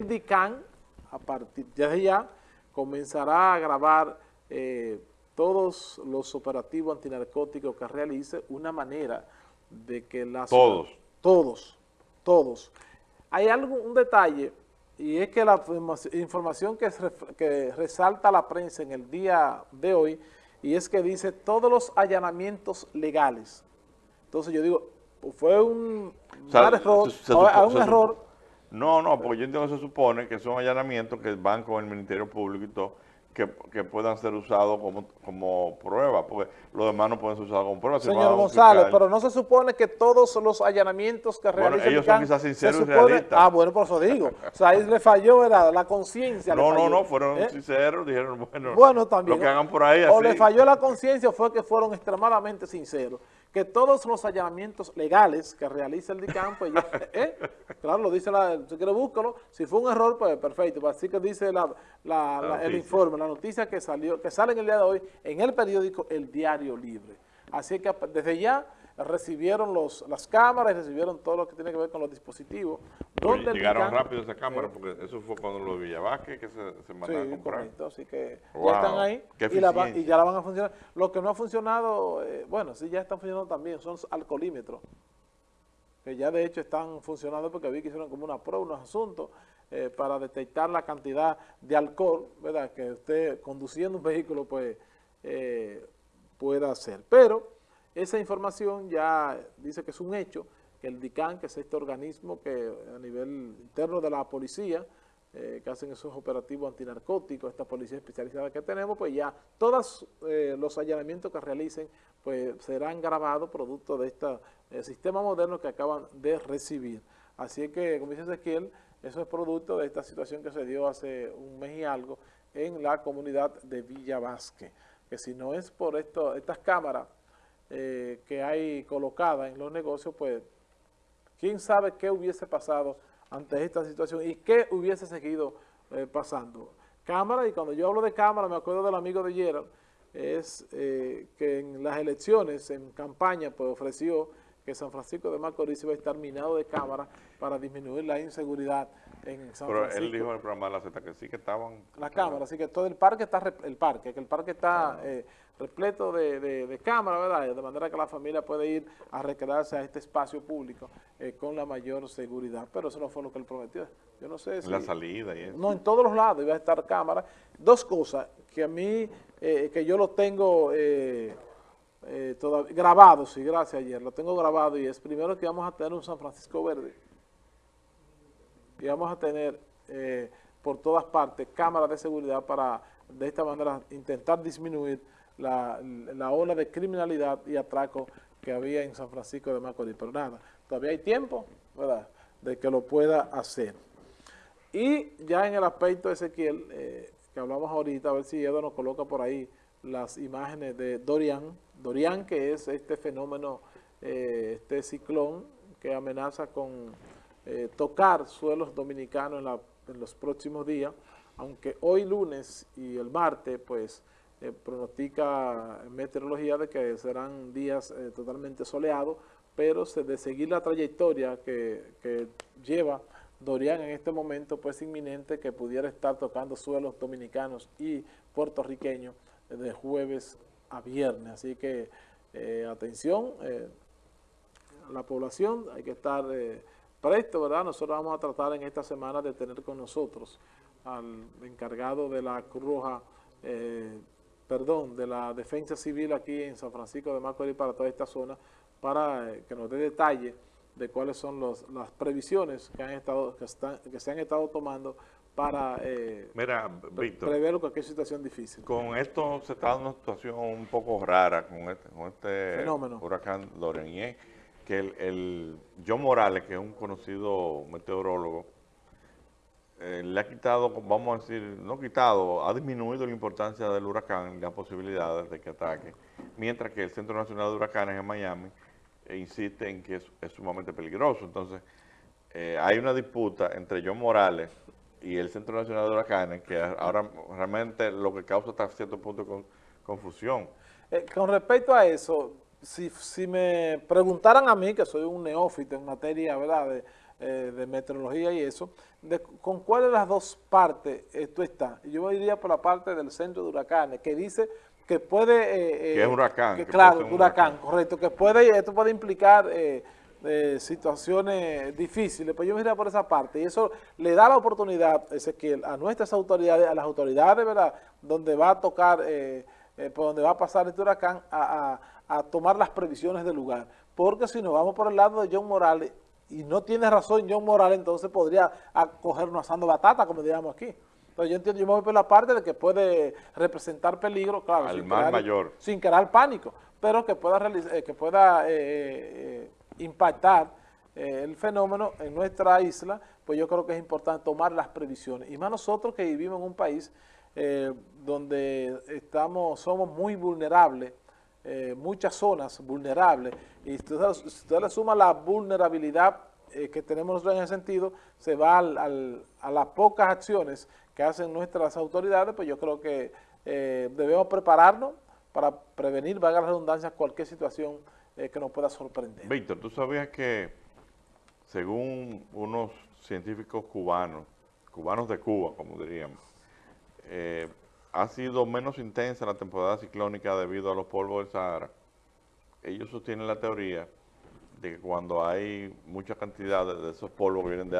el DICAN, a partir de ya, comenzará a grabar eh, todos los operativos antinarcóticos que realice, una manera de que las... Todos. Todos, todos. Hay algo, un detalle, y es que la información que, que resalta la prensa en el día de hoy, y es que dice todos los allanamientos legales. Entonces yo digo, fue un, error, un error. No, no, porque yo entiendo que se supone que son allanamientos que van con el Ministerio Público y todo, que, puedan ser usados como, como prueba, porque los demás no pueden ser usados como prueba. Señor González, pero no se supone que todos los allanamientos que bueno, ellos son quizás sinceros y realistas. Ah, bueno, por eso digo. O sea, ahí le falló, ¿verdad? La conciencia No, no, no, fueron ¿Eh? sinceros, dijeron, bueno, bueno también, lo que hagan por ahí O le falló la conciencia fue que fueron extremadamente sinceros que todos los allanamientos legales que realiza el DICAM, pues ya, ¿eh? claro, lo dice la, si quiere búscalo, si fue un error, pues perfecto, pues así que dice la, el informe, la noticia que salió, que sale en el día de hoy en el periódico El Diario Libre. Así que desde ya recibieron los, las cámaras, recibieron todo lo que tiene que ver con los dispositivos. Donde llegaron rápido esa cámara porque eso fue cuando los Villavasque que se, se mandaron a comprar. Correcto, así que ya están ahí y, ya la van a funcionar. Lo que no ha funcionado, eh, bueno, sí ya están funcionando también, son alcoholímetros, que ya de hecho están funcionando porque vi que hicieron como una prueba, unos asuntos, eh, para detectar la cantidad de alcohol, ¿verdad?, que usted conduciendo un vehículo pues eh, pueda hacer. Pero esa información ya dice que es un hecho, que el DICAN, que es este organismo que a nivel interno de la policía, eh, que hacen esos operativos antinarcóticos, esta policía especializada que tenemos, pues ya todos eh, los allanamientos que realicen pues serán grabados producto de este sistema moderno que acaban de recibir. Así que, como dice Ezequiel, eso es producto de esta situación que se dio hace un mes y algo en la comunidad de Villa Vázquez, que si no es por esto, estas cámaras eh, que hay colocadas en los negocios, pues quién sabe qué hubiese pasado ante esta situación y qué hubiese seguido eh, pasando. Cámara, y cuando yo hablo de cámara, me acuerdo del amigo de Gerald, es eh, que en las elecciones, en campaña, pues ofreció que San Francisco de Macorís iba a estar minado de cámara para disminuir la inseguridad en San Pero él dijo en el programa de la Z que sí que estaban... La cámara, así que todo el parque está, el parque, que el parque está eh, repleto de, de, cámaras, ¿verdad? De manera que la familia puede ir a recrearse a este espacio público eh, con la mayor seguridad. Pero eso no fue lo que él prometió. Yo no sé si... La salida y eso. No, en todos los lados iba a estar cámara. Dos cosas que a mí, eh, que yo lo tengo... Eh, grabado, sí, gracias ayer, lo tengo grabado y es primero que vamos a tener un San Francisco verde y vamos a tener eh, por todas partes cámaras de seguridad para de esta manera intentar disminuir la, ola de criminalidad y atraco que había en San Francisco de Macorís. Pero nada, todavía hay tiempo, ¿verdad?, de que lo pueda hacer. Y ya en el aspecto de Ezequiel, eh, que hablamos ahorita, a ver si Edo nos coloca por ahí las imágenes de Dorian, Dorian que es este fenómeno, eh, este ciclón que amenaza con eh, tocar suelos dominicanos en, los próximos días, aunque hoy lunes y el martes pues eh, pronostica meteorología de que serán días totalmente soleados, pero de seguir la trayectoria que, que lleva Dorian en este momento pues inminente que pudiera estar tocando suelos dominicanos y puertorriqueños de jueves a viernes. Así que eh, atención, eh, la población, hay que estar eh, presto, ¿verdad? Nosotros vamos a tratar en esta semana de tener con nosotros al encargado de la Cruz Roja, perdón, de la Defensa Civil aquí en San Francisco de Macorís para toda esta zona, para que nos dé detalle de cuáles son los, las previsiones que, han estado, que, están, que se han estado tomando para eh, Mira, prever cualquier situación difícil. Con esto se está dando una situación un poco rara con este, con este huracán Dorian, que el, el, John Morales, que es un conocido meteorólogo, eh, le ha quitado, vamos a decir, no quitado, ha disminuido la importancia del huracán y las posibilidades de que ataque, mientras que el Centro Nacional de Huracanes en Miami eh, insiste en que es, sumamente peligroso. Entonces, hay una disputa entre John Morales y el Centro Nacional de Huracanes, que ahora realmente lo que causa hasta cierto punto con, confusión. Eh, con respecto a eso, si, si, me preguntaran a mí, que soy un neófito en materia ¿verdad? eh, de meteorología y eso, con cuál de las dos partes esto está. Yo iría por la parte del centro de huracanes, que dice que puede... Eh, que es huracán. claro, huracán, correcto, que puede, esto puede implicar situaciones difíciles, pues yo me iría por esa parte, y eso le da la oportunidad, Ezequiel, a nuestras autoridades, a las autoridades, ¿verdad?, donde va a tocar, por donde va a pasar este huracán, a, a tomar las previsiones del lugar, porque si nos vamos por el lado de John Morales, y no tiene razón John Morales, entonces podría cogernos asando batata, como diríamos aquí. Entonces yo entiendo, yo me voy por la parte de que puede representar peligro, claro, sin, crear, mayor. sin crear pánico, pero que pueda, eh, que pueda eh, eh, impactar el fenómeno en nuestra isla, pues yo creo que es importante tomar las previsiones. Y más nosotros que vivimos en un país donde estamos, somos muy vulnerables eh, muchas zonas vulnerables y si usted, le suma la vulnerabilidad eh, que tenemos nosotros en ese sentido, se va a las pocas acciones que hacen nuestras autoridades, pues yo creo que eh, debemos prepararnos para prevenir, valga la redundancia, cualquier situación que nos pueda sorprender. Víctor, ¿tú sabías que según unos científicos cubanos, cubanos de Cuba, como diríamos, ha sido menos intensa la temporada ciclónica debido a los polvos del Sahara. Ellos sostienen la teoría de que cuando hay mucha cantidad de esos polvos que vienen de